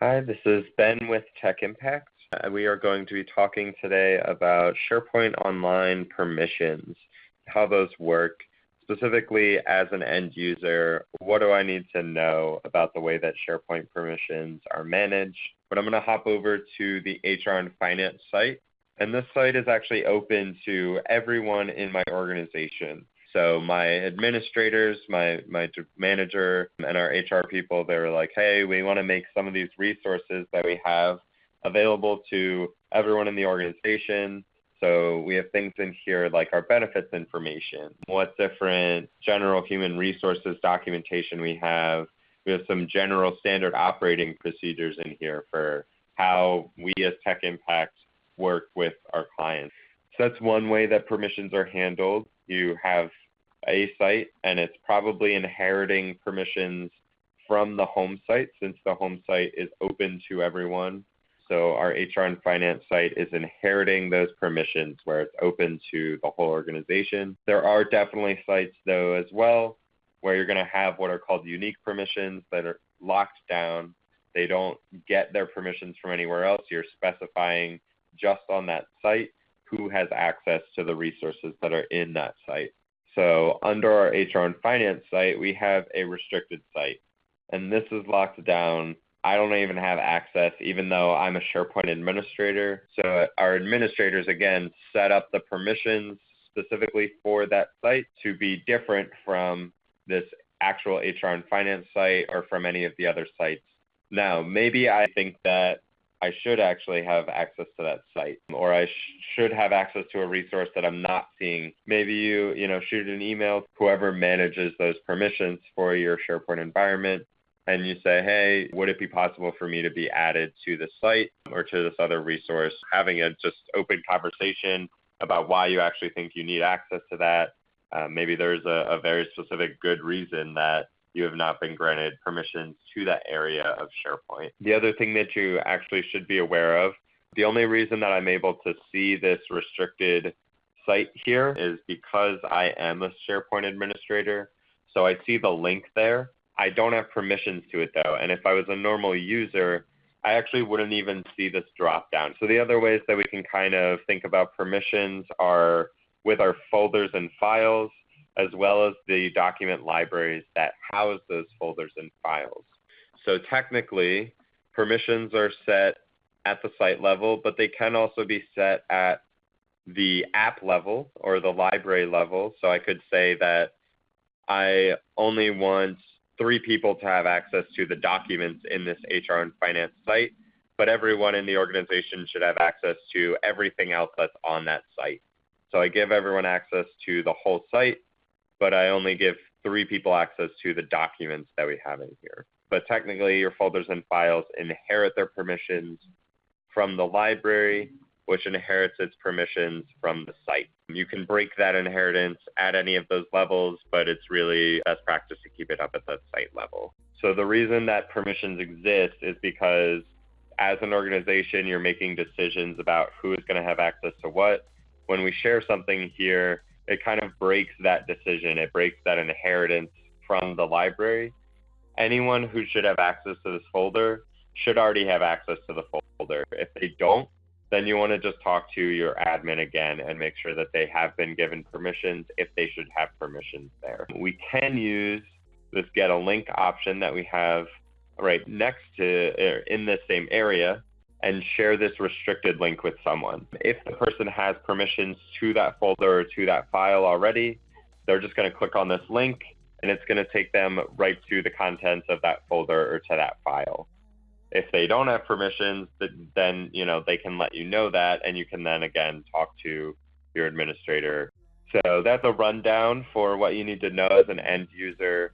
Hi, this is Ben with Tech Impact. Uh, we are going to be talking today about SharePoint Online permissions, how those work. Specifically, as an end user, what do I need to know about the way that SharePoint permissions are managed? But I'm going to hop over to the HR and Finance site. And this site is actually open to everyone in my organization. So my administrators, my my manager, and our HR people, they were like, "Hey, we want to make some of these resources that we have available to everyone in the organization." So we have things in here like our benefits information, what different general human resources documentation we have. We have some general standard operating procedures in here for how we as Tech Impact work with our clients. So that's one way that permissions are handled you have a site and it's probably inheriting permissions from the home site since the home site is open to everyone. So our HR and finance site is inheriting those permissions where it's open to the whole organization. There are definitely sites though as well where you're going to have what are called unique permissions that are locked down. They don't get their permissions from anywhere else. You're specifying just on that site who has access to the resources that are in that site. So under our HR and finance site, we have a restricted site. And this is locked down. I don't even have access, even though I'm a SharePoint administrator. So our administrators, again, set up the permissions specifically for that site to be different from this actual HR and finance site or from any of the other sites. Now, maybe I think that I should actually have access to that site or I sh should have access to a resource that I'm not seeing. Maybe you, you know, shoot an email to whoever manages those permissions for your SharePoint environment and you say, hey, would it be possible for me to be added to the site or to this other resource? Having a just open conversation about why you actually think you need access to that. Uh, maybe there's a, a very specific good reason that you have not been granted permissions to that area of SharePoint. The other thing that you actually should be aware of, the only reason that I'm able to see this restricted site here is because I am a SharePoint administrator. So I see the link there. I don't have permissions to it though. And if I was a normal user, I actually wouldn't even see this drop down. So the other ways that we can kind of think about permissions are with our folders and files as well as the document libraries that house those folders and files. So technically, permissions are set at the site level, but they can also be set at the app level or the library level. So I could say that I only want three people to have access to the documents in this HR and finance site, but everyone in the organization should have access to everything else that's on that site. So I give everyone access to the whole site, but I only give three people access to the documents that we have in here. But technically, your folders and files inherit their permissions from the library, which inherits its permissions from the site. You can break that inheritance at any of those levels, but it's really best practice to keep it up at the site level. So the reason that permissions exist is because as an organization, you're making decisions about who is going to have access to what. When we share something here, it kind of breaks that decision. It breaks that inheritance from the library. Anyone who should have access to this folder should already have access to the folder. If they don't, then you want to just talk to your admin again and make sure that they have been given permissions if they should have permissions there. We can use this get a link option that we have right next to er, in the same area and share this restricted link with someone. If the person has permissions to that folder or to that file already, they're just going to click on this link and it's going to take them right to the contents of that folder or to that file. If they don't have permissions, then you know they can let you know that and you can then again talk to your administrator. So that's a rundown for what you need to know as an end user